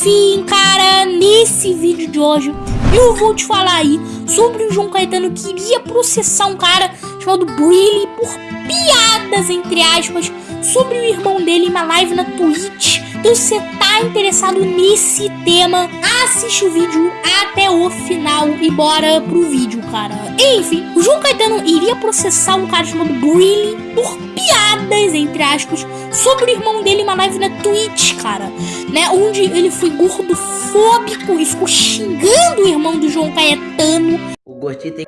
Enfim, cara, nesse vídeo de hoje eu vou te falar aí sobre o João Caetano que iria processar um cara chamado Brilly por piadas, entre aspas, sobre o irmão dele em uma live na Twitch. Então, se você tá interessado nesse tema, assiste o vídeo até o final e bora pro vídeo, cara. Enfim, o João Caetano iria processar um cara chamado Brilly por piadas, entre aspas, sobre o irmão dele uma live na Twitch, cara. Né, onde ele foi gordofóbico e ficou xingando o irmão do João Caetano. O gordinho tem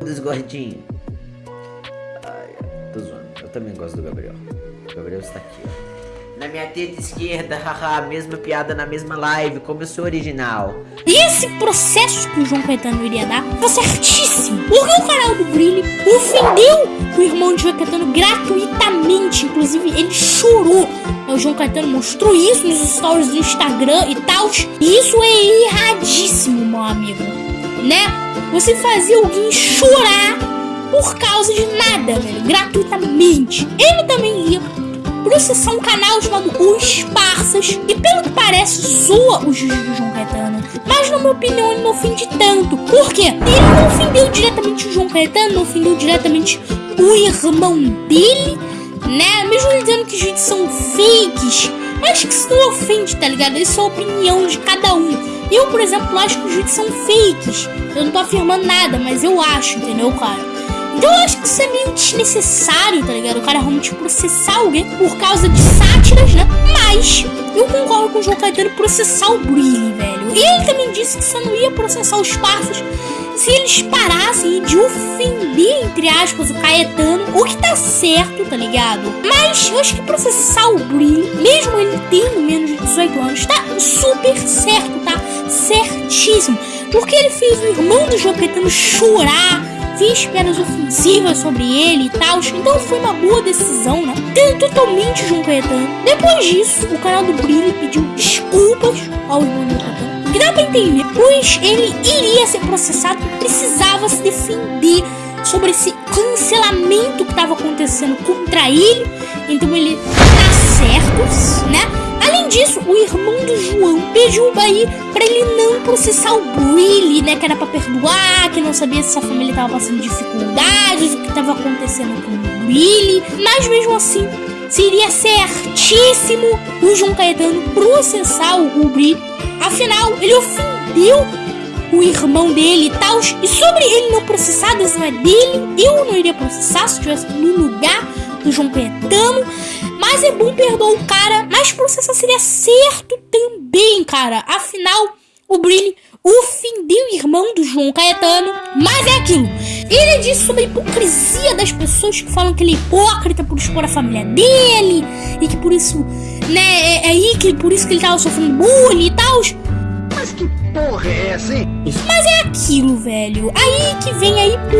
dos gordinhos. Ai, tô zoando. Eu também gosto do Gabriel. O Gabriel está aqui, ó. Na minha teta esquerda, haha, mesma piada na mesma live, como eu sou original. E esse processo que o João Caetano iria dar foi certíssimo. Porque o canal do Brilho ofendeu o irmão de João Caetano gratuitamente. Inclusive, ele chorou. O João Caetano mostrou isso nos stories do Instagram e tal. E isso é erradíssimo, meu amigo. Né? Você fazer alguém chorar por causa de nada, velho. Gratuitamente. Ele também processar um canal chamado Os Parsas. E pelo que parece, zoa o juiz do João Caetano. Mas na minha opinião ele não ofende tanto. Por quê? Ele não ofendeu diretamente o João Caetano, não ofendeu diretamente o irmão dele, né? Mesmo ele dizendo que os vídeos são fakes. Acho que isso não ofende, tá ligado? Isso é a opinião de cada um. Eu, por exemplo, acho que os vídeos são fakes. Eu não tô afirmando nada, mas eu acho, entendeu, cara? Então eu acho que isso é meio desnecessário, tá ligado? O cara realmente processar alguém por causa de sátiras, né? Mas eu concordo com o João Caetano processar o Brilli, velho. E ele também disse que você não ia processar os parças se eles parassem de ofender, entre aspas, o Caetano, o que tá certo, tá ligado? Mas eu acho que processar o Brilli, mesmo ele tendo menos de 18 anos, tá super certo, tá? Certíssimo. Porque ele fez o irmão do João Caetano chorar fiz piadas ofensivas sobre ele e tal, então foi uma boa decisão, né? Tem totalmente João Caetano. Depois disso, o canal do Brilho pediu desculpas ao irmão do Caetano. Que dá pra entender, pois ele iria ser processado e precisava se defender sobre esse cancelamento que estava acontecendo contra ele. Então ele tá certo, né? Disso, o irmão do João pediu aí pra ele não processar o Willy, né? Que era pra perdoar, que não sabia se a família tava passando dificuldades, o que tava acontecendo com o Willy. Mas mesmo assim, seria certíssimo o João Caetano processar o Willy. Afinal, ele ofendeu o irmão dele e tal. E sobre ele não processar, a decisão é dele. Eu não iria processar se estivesse no lugar do João Caetano. Mas é bom perdoar o cara, seria certo também, cara. Afinal, o Brilli ofendeu o irmão do João Caetano. Mas é aquilo. Ele disse sobre a hipocrisia das pessoas que falam que ele é hipócrita por expor a família dele. E que por isso, né, é, é aí que por isso que ele tava sofrendo bullying e tal. Mas que porra é essa, hein? Mas é aquilo, velho. Aí que vem a hipocrisia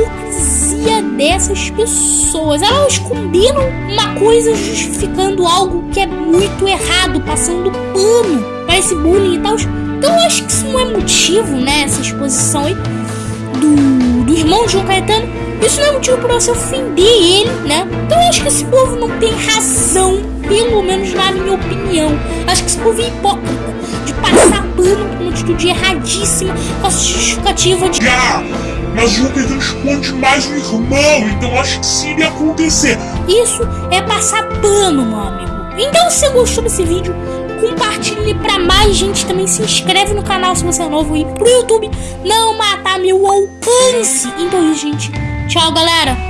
dessas pessoas. Elas combinam uma coisa justificando algo que é muito errado, passando pano para esse bullying e tal. Então eu acho que isso não é motivo, né? Essa exposição aí do, do irmão João Caetano. Isso não é motivo para você ofender ele, né? Então eu acho que esse povo não tem razão, pelo menos na minha opinião. Eu acho que esse povo é hipócrita de passar pano atitude erradíssima com a justificativa de. Ah, mas Caetano esconde mais o irmão, então acho que isso iria acontecer. Isso é passar pano, meu amigo. Então, se você gostou desse vídeo, compartilhe pra mais gente. Também se inscreve no canal se você é novo e pro YouTube não matar meu alcance. Então, gente, tchau, galera.